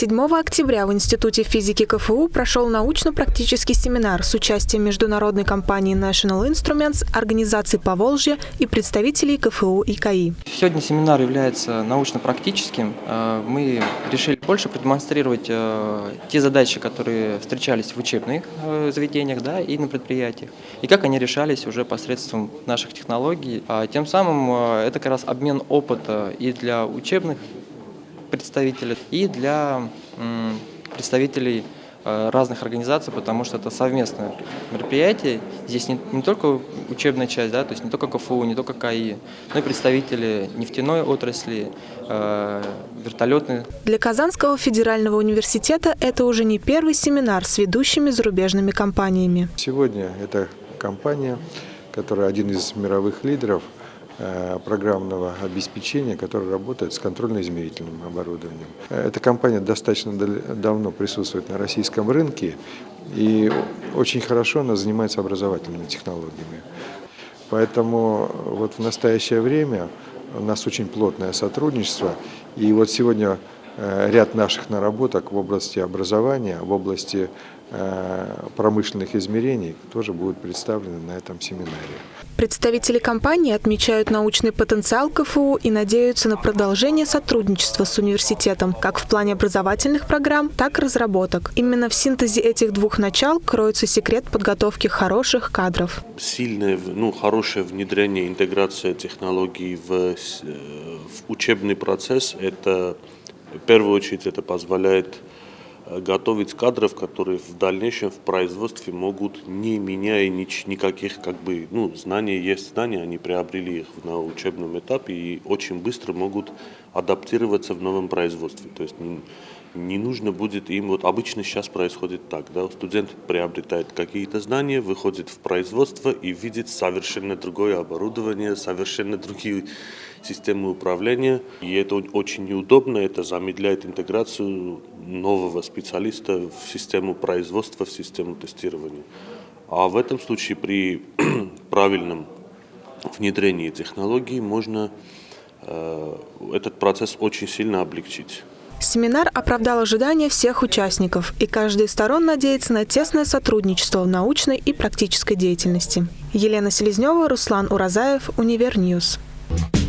7 октября в Институте физики КФУ прошел научно-практический семинар с участием международной компании National Instruments, организации Поволжья и представителей КФУ и КАИ. Сегодня семинар является научно-практическим. Э, мы решили больше продемонстрировать э, те задачи, которые встречались в учебных э, заведениях да, и на предприятиях, и как они решались уже посредством наших технологий. А тем самым это как раз обмен опыта и для учебных представителей и для представителей э, разных организаций, потому что это совместное мероприятие. Здесь не, не только учебная часть, да, то есть не только КФУ, не только КАИ, но и представители нефтяной отрасли, э, вертолетной. Для Казанского федерального университета это уже не первый семинар с ведущими зарубежными компаниями. Сегодня эта компания, которая один из мировых лидеров – программного обеспечения, которое работает с контрольно-измерительным оборудованием. Эта компания достаточно давно присутствует на российском рынке и очень хорошо она занимается образовательными технологиями. Поэтому вот в настоящее время у нас очень плотное сотрудничество. И вот сегодня Э, ряд наших наработок в области образования, в области э, промышленных измерений тоже будут представлены на этом семинаре. Представители компании отмечают научный потенциал КФУ и надеются на продолжение сотрудничества с университетом как в плане образовательных программ, так и разработок. Именно в синтезе этих двух начал кроется секрет подготовки хороших кадров. Сильное, ну, хорошее внедрение, интеграция технологий в, э, в учебный процесс – это в первую очередь это позволяет э, готовить кадров, которые в дальнейшем в производстве могут, не меняя нич, никаких как бы, ну, знания есть знания, они приобрели их на учебном этапе и очень быстро могут адаптироваться в новом производстве. То есть не нужно будет им, вот обычно сейчас происходит так, да, студент приобретает какие-то знания, выходит в производство и видит совершенно другое оборудование, совершенно другие системы управления. И это очень неудобно, это замедляет интеграцию нового специалиста в систему производства, в систему тестирования. А в этом случае при правильном внедрении технологий можно э, этот процесс очень сильно облегчить. Семинар оправдал ожидания всех участников, и каждая из сторон надеется на тесное сотрудничество в научной и практической деятельности. Елена Селезнева, Руслан Уразаев, Univer News. Thank